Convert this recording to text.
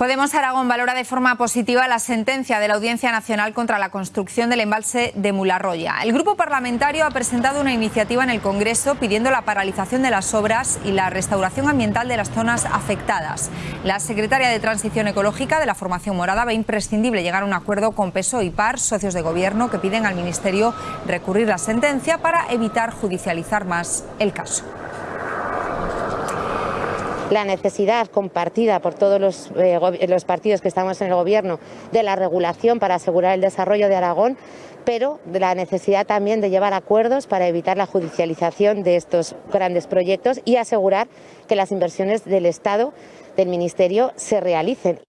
Podemos Aragón valora de forma positiva la sentencia de la Audiencia Nacional contra la construcción del embalse de Mularroya. El grupo parlamentario ha presentado una iniciativa en el Congreso pidiendo la paralización de las obras y la restauración ambiental de las zonas afectadas. La secretaria de Transición Ecológica de la formación morada ve imprescindible llegar a un acuerdo con PSOE y PAR, socios de gobierno, que piden al Ministerio recurrir la sentencia para evitar judicializar más el caso la necesidad compartida por todos los, eh, los, partidos que estamos en el Gobierno de la regulación para asegurar el desarrollo de Aragón, pero de la necesidad también de llevar acuerdos para evitar la judicialización de estos grandes proyectos y asegurar que las inversiones del Estado, del Ministerio, se realicen.